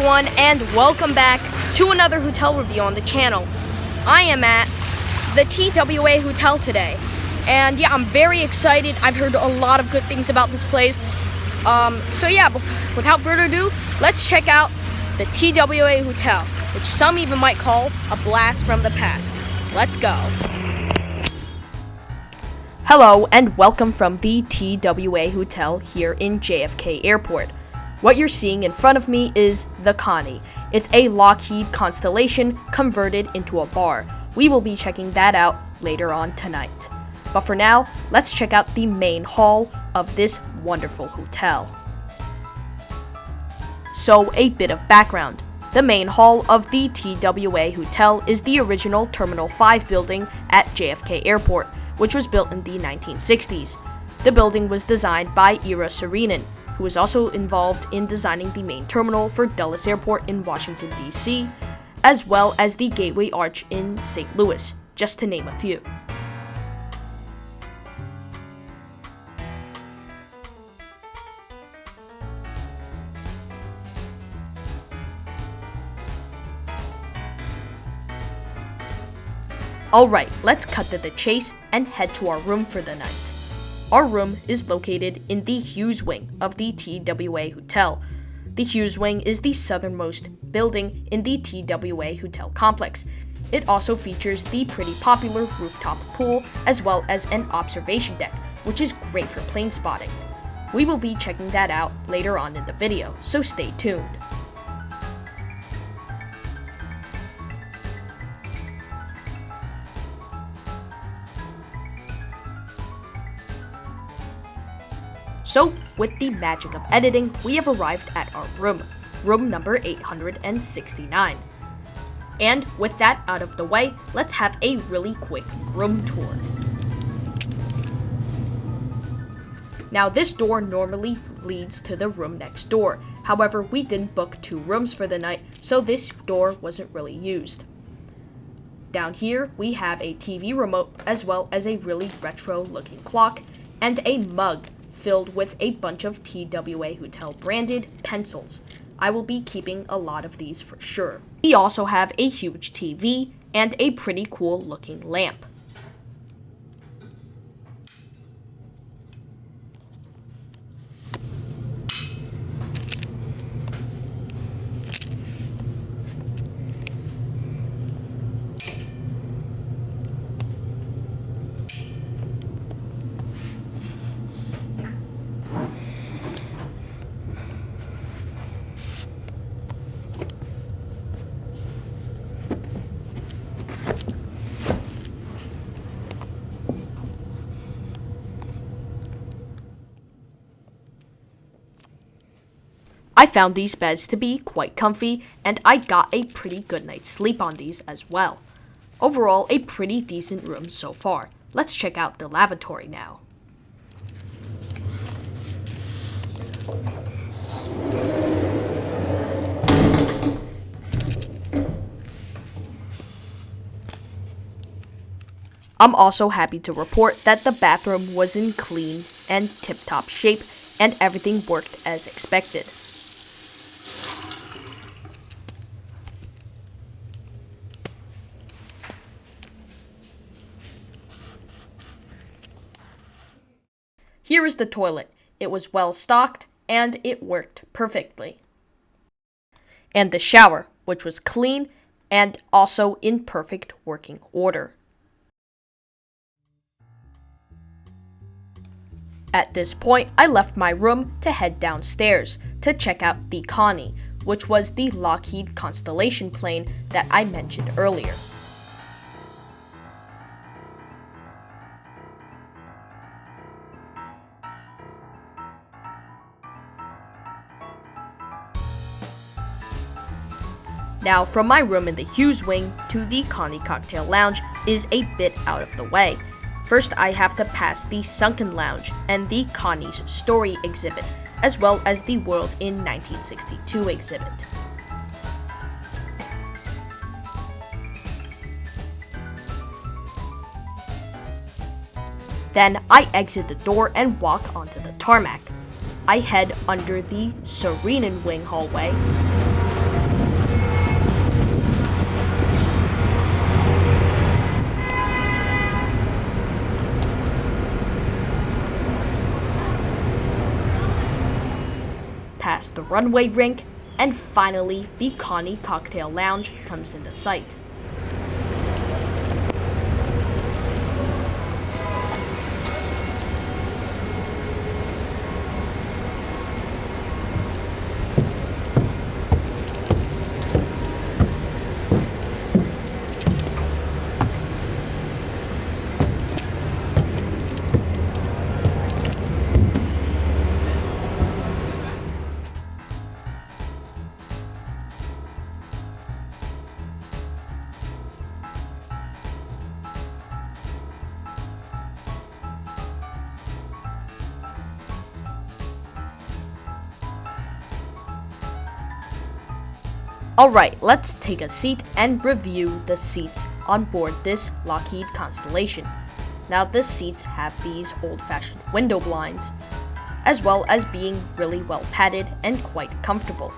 Everyone and welcome back to another hotel review on the channel. I am at the TWA Hotel today. And yeah, I'm very excited. I've heard a lot of good things about this place. Um, so yeah, without further ado, let's check out the TWA Hotel, which some even might call a blast from the past. Let's go. Hello and welcome from the TWA Hotel here in JFK Airport. What you're seeing in front of me is the Connie. It's a Lockheed Constellation converted into a bar. We will be checking that out later on tonight. But for now, let's check out the main hall of this wonderful hotel. So, a bit of background. The main hall of the TWA Hotel is the original Terminal 5 building at JFK Airport, which was built in the 1960s. The building was designed by Eero Saarinen, who was also involved in designing the main terminal for Dulles Airport in Washington, D.C., as well as the Gateway Arch in St. Louis, just to name a few. Alright, let's cut to the chase and head to our room for the night. Our room is located in the Hughes Wing of the TWA Hotel. The Hughes Wing is the southernmost building in the TWA Hotel complex. It also features the pretty popular rooftop pool as well as an observation deck, which is great for plane spotting. We will be checking that out later on in the video, so stay tuned. So, with the magic of editing, we have arrived at our room, room number 869. And with that out of the way, let's have a really quick room tour. Now this door normally leads to the room next door. However, we didn't book two rooms for the night, so this door wasn't really used. Down here, we have a TV remote as well as a really retro looking clock and a mug filled with a bunch of TWA Hotel branded pencils. I will be keeping a lot of these for sure. We also have a huge TV and a pretty cool looking lamp. I found these beds to be quite comfy, and I got a pretty good night's sleep on these as well. Overall, a pretty decent room so far. Let's check out the lavatory now. I'm also happy to report that the bathroom was in clean and tip-top shape and everything worked as expected. Here is the toilet. It was well stocked and it worked perfectly. And the shower, which was clean and also in perfect working order. At this point, I left my room to head downstairs to check out the Connie, which was the Lockheed Constellation plane that I mentioned earlier. Now, from my room in the Hughes wing to the Connie Cocktail Lounge is a bit out of the way. First, I have to pass the Sunken Lounge and the Connie's Story exhibit, as well as the World in 1962 exhibit. Then I exit the door and walk onto the tarmac. I head under the Saarinen Wing hallway. Past the runway rink, and finally the Connie Cocktail Lounge comes into sight. Alright, let's take a seat and review the seats on board this Lockheed Constellation. Now, the seats have these old fashioned window blinds, as well as being really well padded and quite comfortable.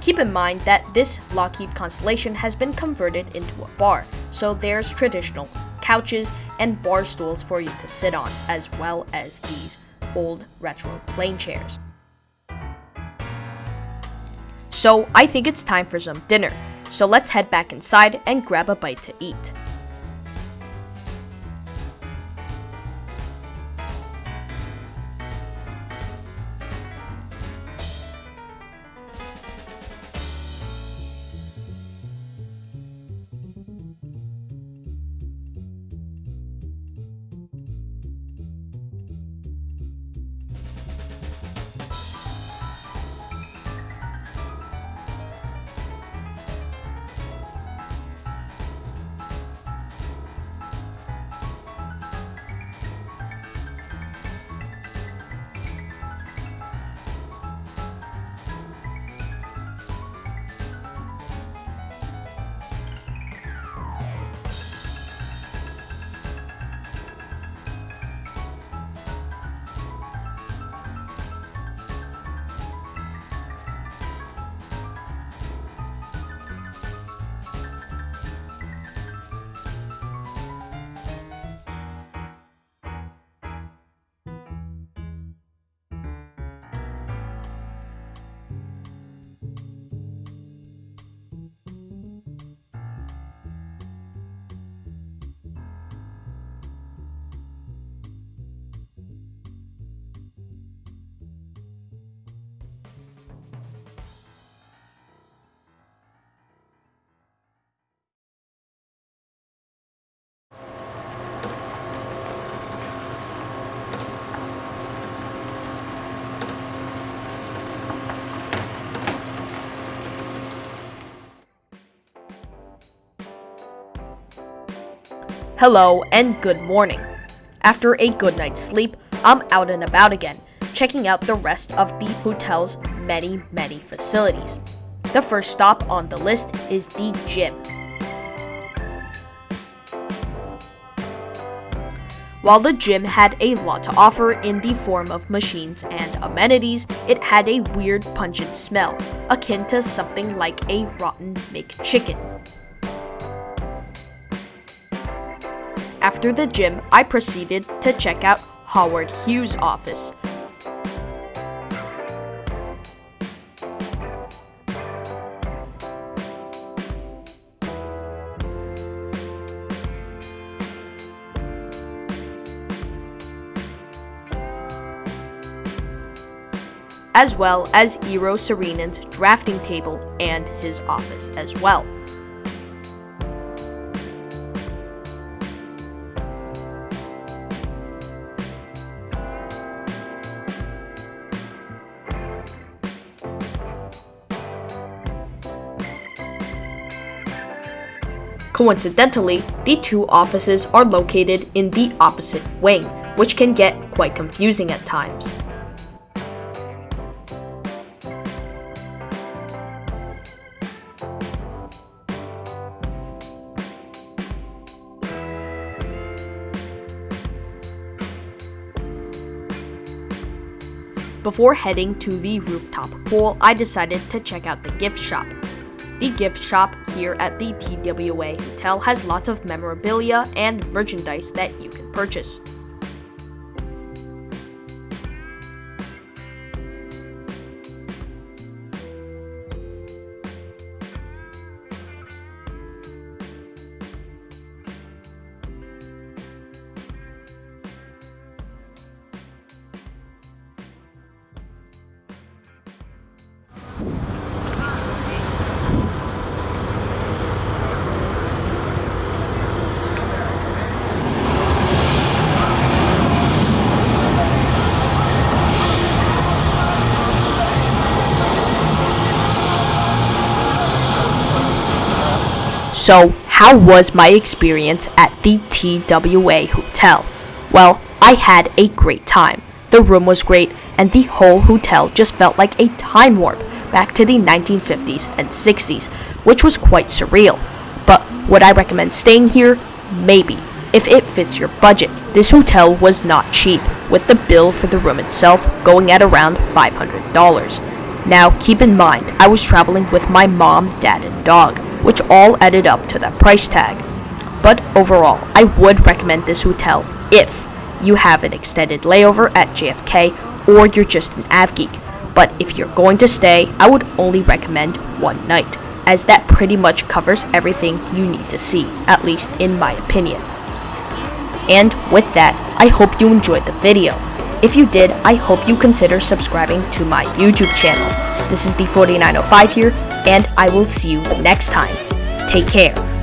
Keep in mind that this Lockheed Constellation has been converted into a bar, so there's traditional couches and bar stools for you to sit on, as well as these old retro plane chairs. So I think it's time for some dinner. So let's head back inside and grab a bite to eat. Hello and good morning. After a good night's sleep, I'm out and about again, checking out the rest of the hotel's many, many facilities. The first stop on the list is the gym. While the gym had a lot to offer in the form of machines and amenities, it had a weird pungent smell, akin to something like a rotten McChicken. After the gym, I proceeded to check out Howard Hughes' office. as well as Eero Saarinen's drafting table and his office as well. Coincidentally, the two offices are located in the opposite wing, which can get quite confusing at times. Before heading to the rooftop pool, I decided to check out the gift shop. The gift shop here at the TWA Hotel has lots of memorabilia and merchandise that you can purchase. So, how was my experience at the TWA Hotel? Well, I had a great time. The room was great, and the whole hotel just felt like a time warp back to the 1950s and 60s, which was quite surreal. But would I recommend staying here? Maybe, if it fits your budget. This hotel was not cheap, with the bill for the room itself going at around $500. Now, keep in mind, I was traveling with my mom, dad, and dog which all added up to that price tag. But overall, I would recommend this hotel if you have an extended layover at JFK or you're just an av geek. But if you're going to stay, I would only recommend one night, as that pretty much covers everything you need to see, at least in my opinion. And with that, I hope you enjoyed the video. If you did, I hope you consider subscribing to my YouTube channel. This is the 4905 here, and I will see you next time. Take care.